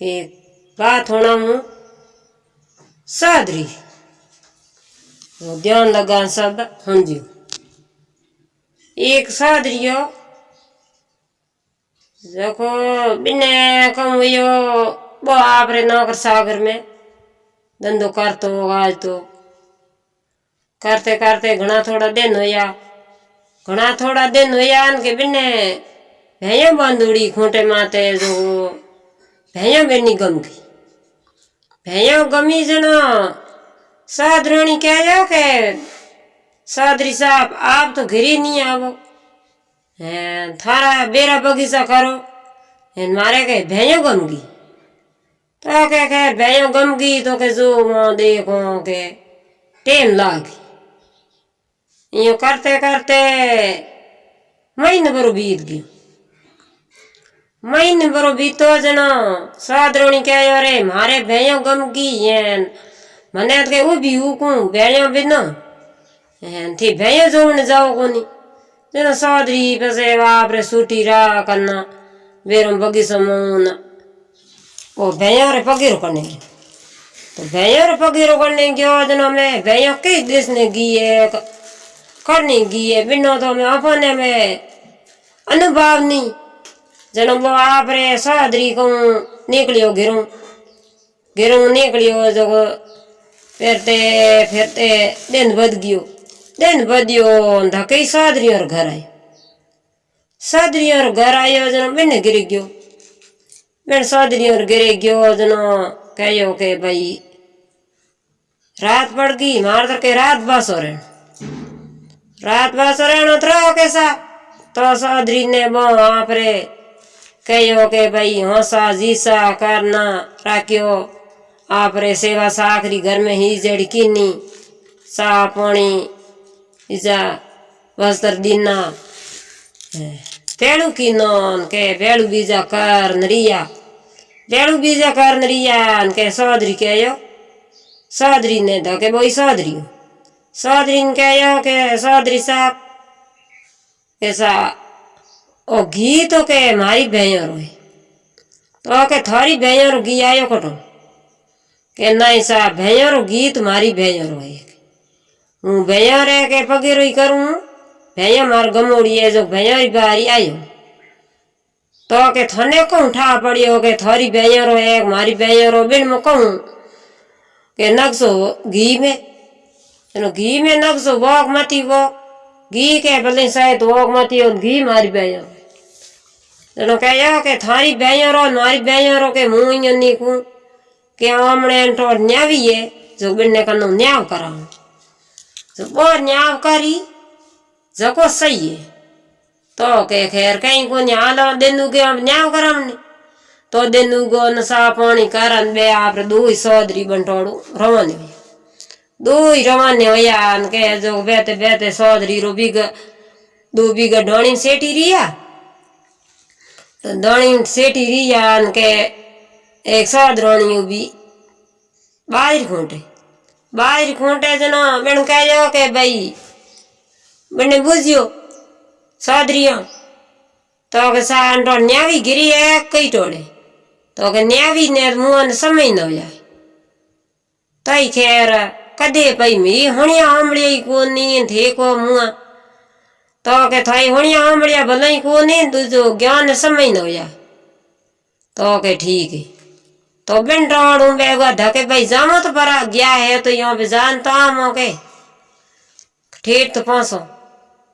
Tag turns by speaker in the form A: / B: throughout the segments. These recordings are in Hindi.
A: कि बात होना हूँ, सादरी। तो ध्यान लगा शब्द समझो एक सादरियो देखो बिने कम हुई वो आप रे नौकर सागर में, धंधो करते हो आज तो करते करते घना थोड़ा दिन होया घना थोड़ा दिन होया के बिने भैया बंदूड़ी खूंटे माते, जो भैया बेनी गम गई भैया गमी जनो साधरानी कह जाओ के सादरी साहब आप तो घर नहीं आवो। हैं, थारा बेरा बगीचा करो। हैं, मारे के भैया गम गई तो के खैर भैया गम गई तो के जो वहाँ देखो के टेम लागी। यूँ करते करते महीने भरो बीत गयो। मैं बरो बीतो जना सादरोणी के अरे, मारे भैयो गम की येन मने के ऊ भी ऊ को भैयो बिना? हैं थी भैयो जोन जाओ कोनी। जना सादरी पसे बाप रे सूटी रा करना बेरो बगी मोन ओ, भैयो रे पगीरो करने तो भैयो रे पगीरो करने गयो जना मैं भैयो के देश ने गिए करनी गिए। बिना तो मैं अपने में अनुभव नहीं जनो वो आप रे सादरी को निकलियो गिरूं गिरूं निकलियो जो फिरते फिरते दिन बद गयो दिन बदियो धकई सादरी और घर आयो सादरी और घर आयो जनो बिन गिर गयो बिन सादरी और गिर गयो जनो कहो के भाई रात पड़ गई मार तो के रात बस हो रहे रात बस हो रहे तो कैसा तो सादरी ने बो आप रे कहो के भाई हंसा, जीसा, करना, राख्यो। आप रे सेवा साखरी घर में ही जड़ी कीनी। सा पानी ईजा वस्त्र दीना। भेड़ू कीनो के भेड़ू बीजा कर नरिया भेड़ू बीजा कर नरिया के सौदरी कहो सौदरी ने तो के बोई सौदरी। सौदरी ने कहो के सौदरी साहब कैसा ओ घी तो के मारी बेयर हुई तो के थारी बेयर घी आयो कटो के नहीं सा बेयर घी तुम्हारी बेयर हुई हूँ बेयर है के पगेर ही करूँ, भैया मार गमोड़ी है जो भैया बारी आयो। तो के थने को उठा पड़ियो के थारी बेयर हो मारी बेयर हो बिन मुकहूँ के नक्सो घी में घी में नक्सो वोक मती वो, घी के भले शायद वोक मती घी मारी बेयर એનો કહ્યો કે થારી ભેયરો મારી ભેયરો કે હું અહીંયા નીકું કે હમણે તો ન્યાવીએ જો બંને કનો ન્યાવ કરાવું જો બો ન્યાવ કરી જકો સહીએ તો કે ખેર કઈ કોને હાલો દેનું કે આમ ન્યાવ કરાવને તો દેનું ગો ને સા પાણી કરન બે આપણે દોઈ સોદરી બંટોડું રવાને દોઈ રવાને હોયા ને કે જો બેતે બેતે સોદરી રો બીગ દો બીગા ઢોણી સેટી રહ્યા तो दौणी री रियान के एक सौ द्रोणी उबी बाहर खूंटे। बाहर खूंटे जना बिन कह जाओ के भाई बिन बुझियो, सादरिया। तो के सान तो न्यावी गिरी है, कई टोड़े तो के न्यावी ने मुन समय न हो जाए। तई खैर, कदे पई मी हणिया आमड़ी कोनी, थे को मुआ। તો કે થઈ હણિયા આંબળિયા ભલે કોની દૂજો જ્ઞાન સમય ન જાય તો કે ઠીક है तो बिन टोड़ू बेगा धके भाई जामो तो पर गया है तो यहाँ पे जान तो आम हो गए ठीक तो पाँसो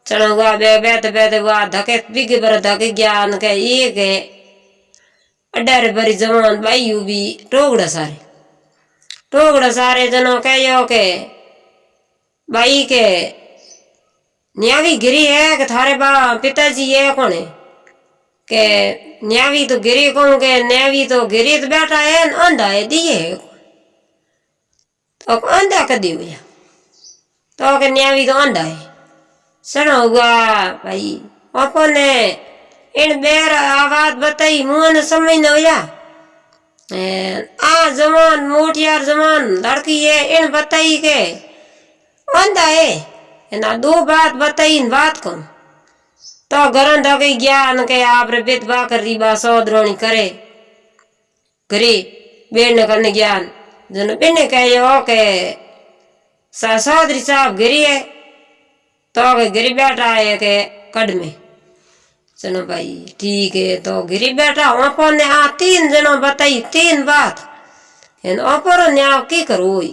A: चलो हुआ बे बेते बेते हुआ धके बिगे पर धके ज्ञान के ये के अड्डारे भरी जवान भाई यू भी टोगड़ा सारे टोगड़ा सारे जनो कहो के भाई के न्यावी गिरी है कि थारे बा पिताजी है कौन है के न्यावी तो गिरी कहूँ के? न्यावी तो गिरी तो बैठा है, न अंधा है, दिए है तो अंधा कर दी भैया तो के न्यावी तो अंधा है। सुनो हुआ, भाई, अपने इन बेर आवाज़ बताई, मुँह ने समझ न होया आ जमान मोटियार जमान लड़की है, इन बताई के अंधा है। ना दो बात बताई इन बात कौन? तो घर दगे ज्ञान के आप बेदबा कर री बा सौद्रोणी करे। करे बेण करने ज्ञान। जो बेने कह के सौदरी साहब गिरी है तो गिरी बेटा है के कडमे चलो भाई, ठीक है तो गिरी बैठा, ओपो ने आ तीन जनों बताई, तीन बात। ओपोरो ने आप की करो ही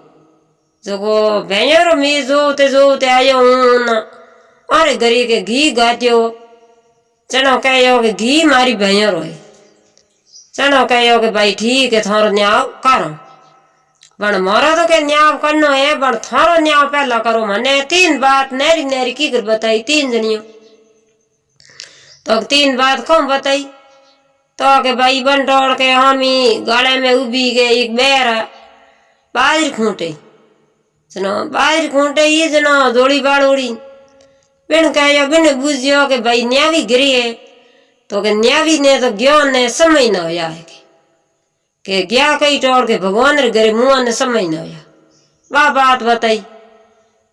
A: भाई भैया गमोड़िए जको भैया मी जोते जोते आयो न अरे गरी के घी गात्यो। चनो कहो के घी मारी भैया रो है। चनो कहो के भाई ठीक है, थारो न्याव करो। पण मारो तो के न्याव करनो है पण थारो न्याव पहला करो। मने तीन बात नेरी नेरी की कर बताई तीन जनियो तो तीन बात कौन बताई? तो के भाई बंटोड़ के हामी गले में उबी के एक बेर। बाजरी खूंटे। जनो बाजरी खूंटे ये जनो जोड़ी बाड़ोड़ी बिन कहो बिन बुझियो के भाई न्यावी गिरी है तो के न्यावी ने तो ज्ञान ने समय न होया है के, गया कई टोड़ के भगवान रे घरे मुँह ने समय न होया। बा बात बताई।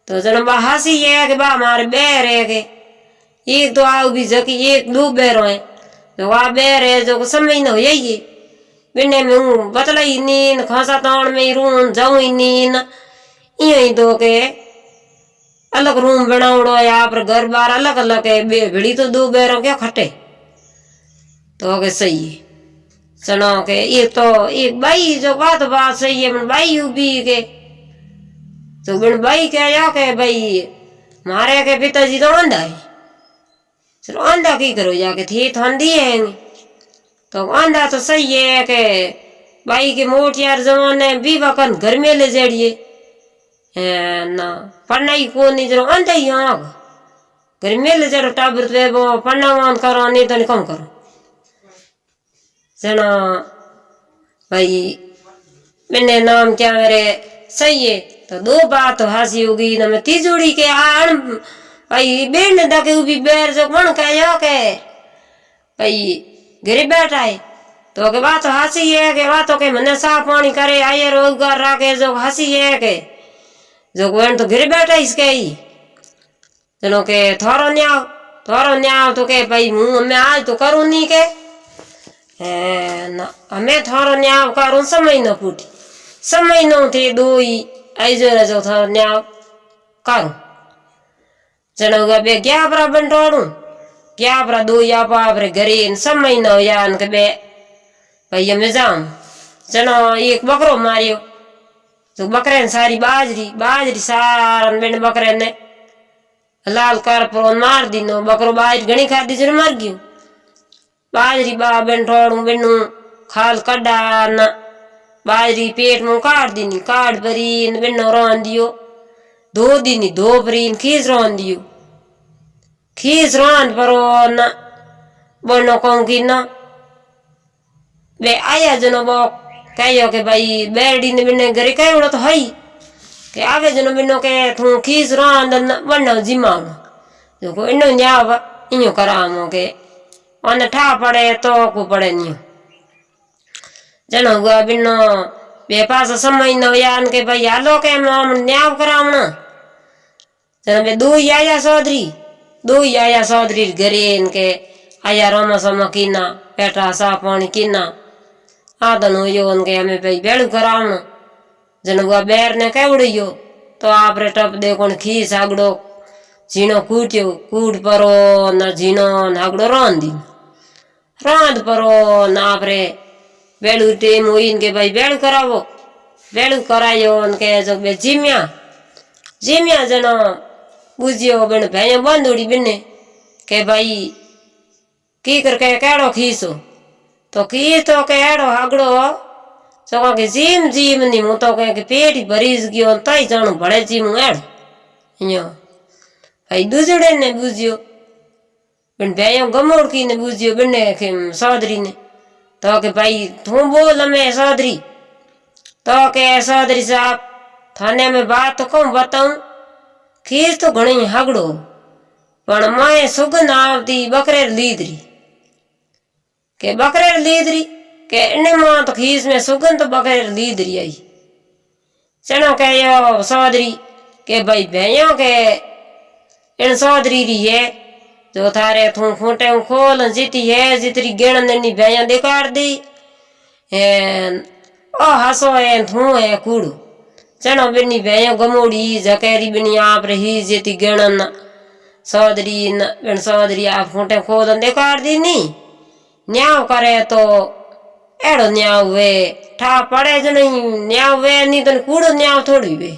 A: तो जनो बा हँसी है के बा मारे बैर है के। एक तो आओ भी जकी एक दो बैरो है तो वहाँ बैर है जो समय न हो ये बिने में हूँ बतलाई नीन खासा ताण में रून जाऊँ नीन दो के अलग रूम है आप घर बार अलग अलग है, बे भिड़ी तो दो बैरों क्या खटे? तो के सही है। सुनो के, ये तो एक बाई जो बात बात सही है बाई उबी के। तो बिन बाई कह के, भाई मारे के पिताजी तो अंधा है। चलो अंधा की करो जाके थी तो है तो अंधा तो सही है के, भाई के मोटियार जमाने बीवा कन घर में ले जड़िए ना पढ़नाई को नहीं जरो अंधा ही हाँ घर में ले जड़ो टाबर पे वो पढ़ना मान करो नहीं तो नहीं करो जना भाई मैंने नाम क्या मेरे सही है तो दो बात तो हँसी होगी ना मैं तीजोड़ी के आण भाई बेन दके उभी बैर जो कौन कहो के भाई घरे बैठा है तो के बात हँसी है के बात के मने साफ़ पानी करे आए रोज़गार राखे जो हँसी है के जो कोण तो घरे बैठा इसके ही। चलो के थोरो न्याव थोरो न्याव तो के भाई मुँह मैं आज तो करूँ नहीं के। हमें थोरो न्याव करूँ, समय न फूटी। समय न थे दो ही ऐजो जो थोरो न्याव करूँ। चलो बे क्या बरा बंटोड़ू क्या बरा दो या पापरे घरे समय न हो या भाई मैं जाऊँ। चलो एक बकरो मारियो। तो बकरे ने सारी बाजरी बाजरी सारा बेन बकरे ने लाल कर पर मार दी नो बकरो बाजरी घणी खादी जन मर गयो बाजरी बा बेन ठोड़ू बेनू खाल कड्डा न बाजरी पेट में काट दी काट भरी बेनो रोन दियो दो दिन दो परीन खीस रोन दियो खीस रोन परो न बनो कहूँ की न बे आया जनो बो कहो के भाई बेरडी ने बिने घरे कहो तो हई के आगे जनो बिनो के थू खीस रोन बनो जिमाव जो को इनो न्याव इयो करामो के ओने ठा पड़े तो को पड़े नियो जनो हुआ बिनो बे पास समय न यान के भाई हालो के हम न्याव करावना जनो बे दो ही आया चौधरी दो ही आया चौधरी घरे इनके आया रोमा सोमा कीना पेटा सा पानी कीना आदन हो यो उनके हमें भाई बेड़ू करावना जन हुआ बैर ने केवड़ियो तो आप रे टप दे कोण खी सागड़ो झीणो कूट्यो, कूट परो न झीणो नागड़ो रांध। दी रांध परो न आप रे बेड़ू टेम हुई इनके भाई बेड़ू करावो। बेड़ू करायो उनके जो बे जिम्या। जिम्या जनो बुझियो बिन भैया बंदूड़ी बिने के भाई की करके केड़ो खीसो तो की तो के हगड़ो चको के जीम जीम नी हूँ तो कह पेट ही भरीज गयो तई जाणू भले जीम अड़ यो भाई दूजड़े ने बूझियो बिन भाई गमोड़की ने बूझियो बिने के सादरी ने तो के भाई तू बोल हमें सादरी तो के सादरी साहब थाने में बात को बताऊँ खीस तो घणी हगड़ो पर मैं सुगन आवती बकरे लीदरी के बकरेर लीदरी, के इन्हें माँ तो खीस में सुगन तो बकरेर लीदरी आई। चना कह यो सौदरी, के भाई भैया के इन सौदरी री है, जो थारे थू खूटे खोल जीती है, जितरी गेण नन्नी भैया दिखार दी। है ओ हसो है थू है कूड़ू। चनो बिनी भैया गमोड़ी जकेरी बिनी आप रही, जीती गेणन सौदरी न बिन सौदरी आप खूटे खोल दिखार दी नी। ನ್ಯಾವಕರೆಯತೋ ಎಡು ನ್ಯಾವೇ ಠಾ ಪಡೆಜನ ನ್ಯಾವೇ ನೀತನ ಕೂಡು ನ್ಯಾವ ತೋಡಿವೆ